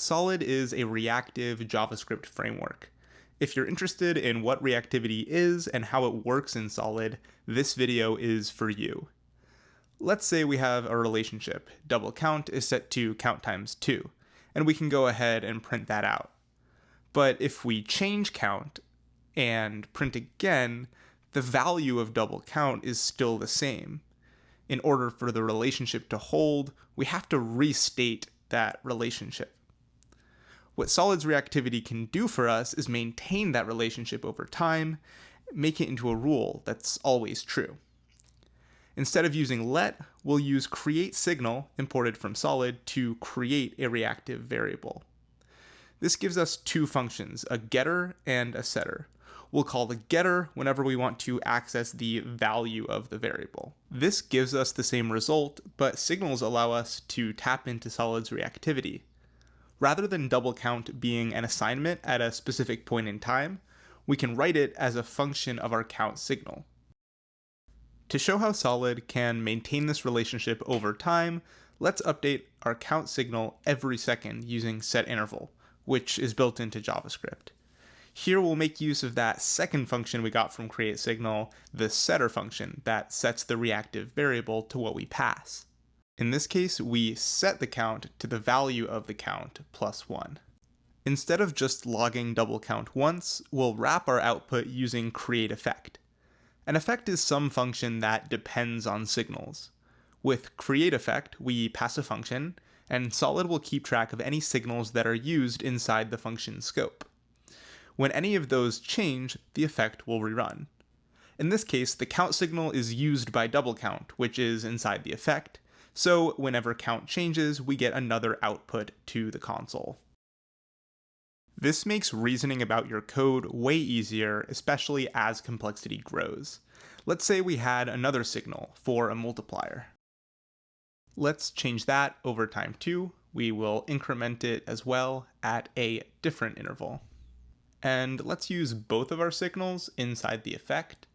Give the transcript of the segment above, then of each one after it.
Solid is a reactive JavaScript framework. If you're interested in what reactivity is and how it works in Solid, this video is for you. Let's say we have a relationship. Double count is set to count times 2, and we can go ahead and print that out. But if we change count and print again, the value of double count is still the same. In order for the relationship to hold, we have to restate that relationship. What Solid's reactivity can do for us is maintain that relationship over time, make it into a rule that's always true. Instead of using let, we'll use create signal imported from solid to create a reactive variable. This gives us two functions, a getter and a setter. We'll call the getter whenever we want to access the value of the variable. This gives us the same result, but signals allow us to tap into Solid's reactivity. Rather than double count being an assignment at a specific point in time, we can write it as a function of our count signal. To show how Solid can maintain this relationship over time, let's update our count signal every second using setInterval, which is built into JavaScript. Here we'll make use of that second function we got from createSignal, the setter function that sets the reactive variable to what we pass. In this case, we set the count to the value of the count plus 1. Instead of just logging double count once, we'll wrap our output using create effect. An effect is some function that depends on signals. With create effect, we pass a function, and Solid will keep track of any signals that are used inside the function scope. When any of those change, the effect will rerun. In this case, the count signal is used by double count, which is inside the effect, so whenever count changes, we get another output to the console. This makes reasoning about your code way easier, especially as complexity grows. Let's say we had another signal for a multiplier. Let's change that over time too. We will increment it as well at a different interval. And let's use both of our signals inside the effect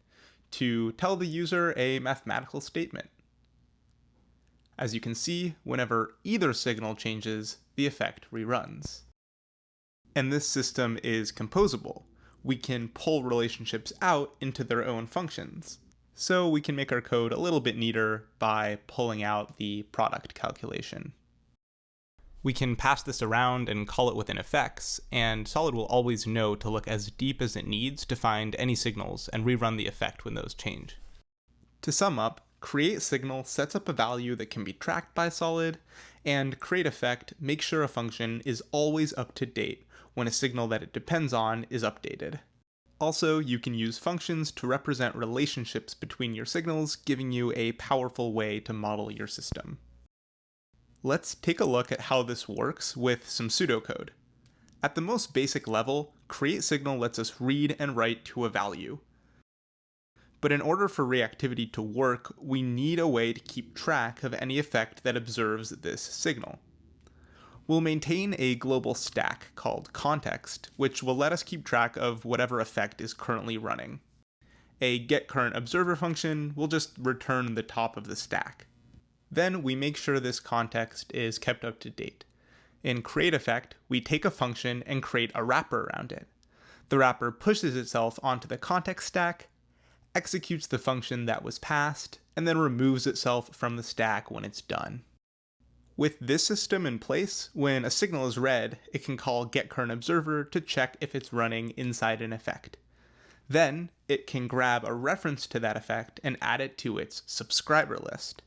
to tell the user a mathematical statement. As you can see, whenever either signal changes, the effect reruns. And this system is composable. We can pull relationships out into their own functions. So we can make our code a little bit neater by pulling out the product calculation. We can pass this around and call it within effects, and Solid will always know to look as deep as it needs to find any signals and rerun the effect when those change. To sum up, create signal sets up a value that can be tracked by Solid, and create effect makes sure a function is always up to date when a signal that it depends on is updated. Also, you can use functions to represent relationships between your signals, giving you a powerful way to model your system. Let's take a look at how this works with some pseudocode. At the most basic level, create signal lets us read and write to a value. But in order for reactivity to work, we need a way to keep track of any effect that observes this signal. We'll maintain a global stack called context, which will let us keep track of whatever effect is currently running. A getCurrentObserver function will just return the top of the stack. Then we make sure this context is kept up to date. In createEffect, we take a function and create a wrapper around it. The wrapper pushes itself onto the context stack, executes the function that was passed, and then removes itself from the stack when it's done. With this system in place, when a signal is read, it can call getCurrentObserver to check if it's running inside an effect. Then, it can grab a reference to that effect and add it to its subscriber list.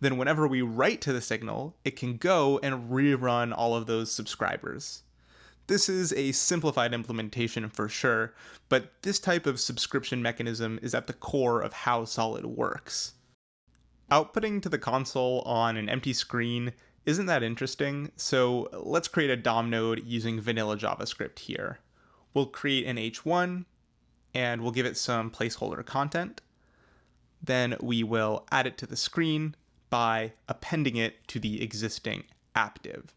Then whenever we write to the signal, it can go and rerun all of those subscribers. This is a simplified implementation for sure, but this type of subscription mechanism is at the core of how Solid works. Outputting to the console on an empty screen isn't that interesting, so let's create a DOM node using vanilla JavaScript here. We'll create an h1, and we'll give it some placeholder content. Then we will add it to the screen by appending it to the existing app.div.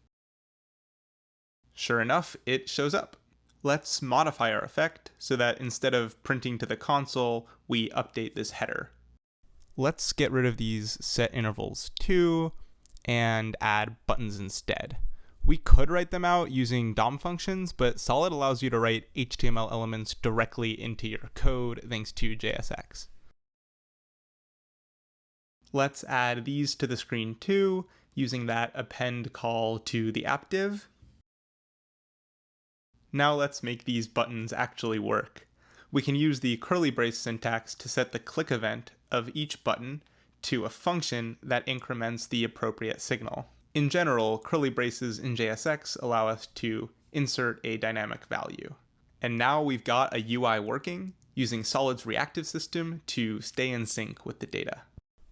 Sure enough, it shows up. Let's modify our effect so that instead of printing to the console, we update this header let's get rid of these set intervals too and add buttons instead. We could write them out using DOM functions, but Solid allows you to write HTML elements directly into your code thanks to JSX. Let's add these to the screen too, using that append call to the app div. Now let's make these buttons actually work. We can use the curly brace syntax to set the click event of each button to a function that increments the appropriate signal. In general, curly braces in JSX allow us to insert a dynamic value. And now we've got a UI working using Solid's reactive system to stay in sync with the data.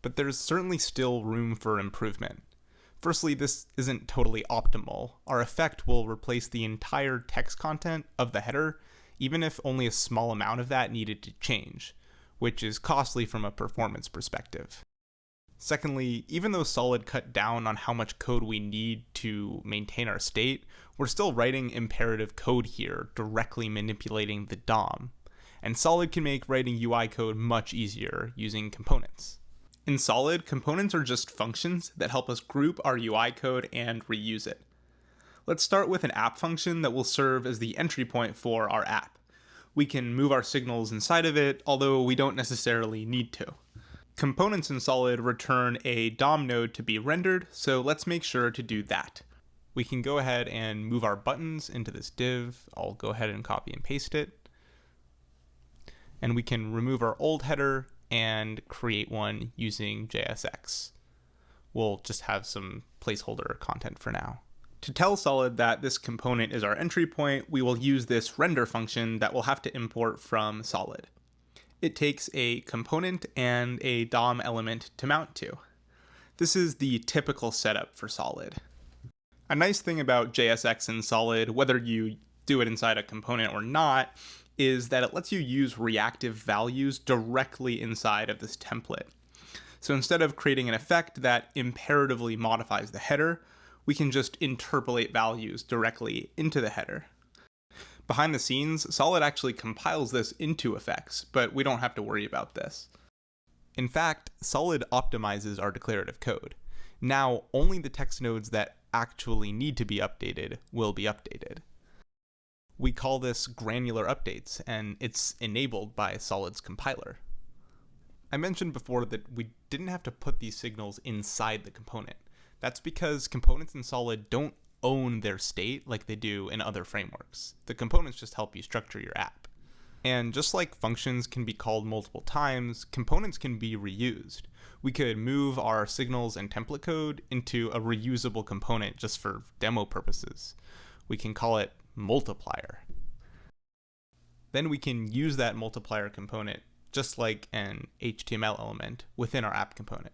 But there's certainly still room for improvement. Firstly, this isn't totally optimal. Our effect will replace the entire text content of the header, even if only a small amount of that needed to change, which is costly from a performance perspective. Secondly, even though Solid cut down on how much code we need to maintain our state, we're still writing imperative code here, directly manipulating the DOM. And Solid can make writing UI code much easier using components. In Solid, components are just functions that help us group our UI code and reuse it. Let's start with an app function that will serve as the entry point for our app. We can move our signals inside of it, although we don't necessarily need to. Components in Solid return a DOM node to be rendered, so let's make sure to do that. We can go ahead and move our buttons into this div. I'll go ahead and copy and paste it. And we can remove our old header and create one using JSX. We'll just have some placeholder content for now. To tell Solid that this component is our entry point, we will use this render function that we'll have to import from Solid it takes a component and a DOM element to mount to. This is the typical setup for Solid. A nice thing about JSX and Solid, whether you do it inside a component or not, is that it lets you use reactive values directly inside of this template. So instead of creating an effect that imperatively modifies the header, we can just interpolate values directly into the header. Behind the scenes, Solid actually compiles this into effects, but we don't have to worry about this. In fact, Solid optimizes our declarative code. Now, only the text nodes that actually need to be updated will be updated. We call this granular updates, and it's enabled by Solid's compiler. I mentioned before that we didn't have to put these signals inside the component. That's because components in Solid don't own their state like they do in other frameworks. The components just help you structure your app. And just like functions can be called multiple times, components can be reused. We could move our signals and template code into a reusable component just for demo purposes. We can call it multiplier. Then we can use that multiplier component just like an HTML element within our app component.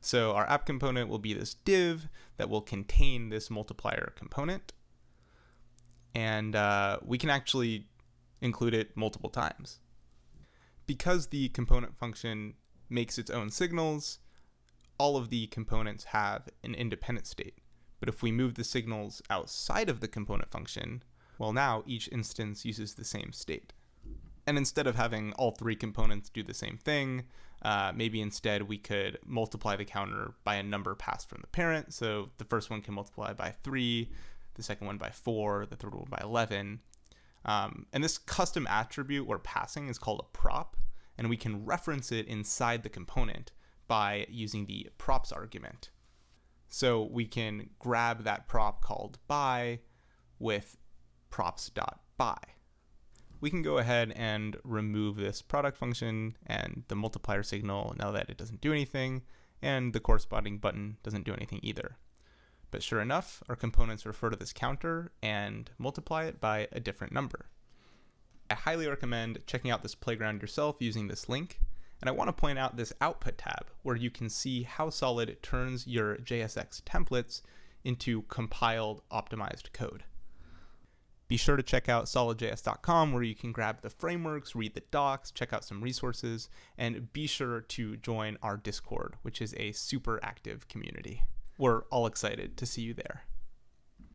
So our app component will be this div that will contain this multiplier component. And uh, we can actually include it multiple times. Because the component function makes its own signals, all of the components have an independent state. But if we move the signals outside of the component function, well now each instance uses the same state. And instead of having all three components do the same thing, uh, maybe instead we could multiply the counter by a number passed from the parent. So the first one can multiply by 3, the second one by 4, the third one by 11. Um, and this custom attribute we're passing is called a prop, and we can reference it inside the component by using the props argument. So we can grab that prop called by with props.by we can go ahead and remove this product function and the multiplier signal now that it doesn't do anything, and the corresponding button doesn't do anything either. But sure enough, our components refer to this counter and multiply it by a different number. I highly recommend checking out this playground yourself using this link, and I want to point out this output tab where you can see how Solid turns your JSX templates into compiled optimized code. Be sure to check out solidjs.com where you can grab the frameworks, read the docs, check out some resources, and be sure to join our Discord, which is a super active community. We're all excited to see you there.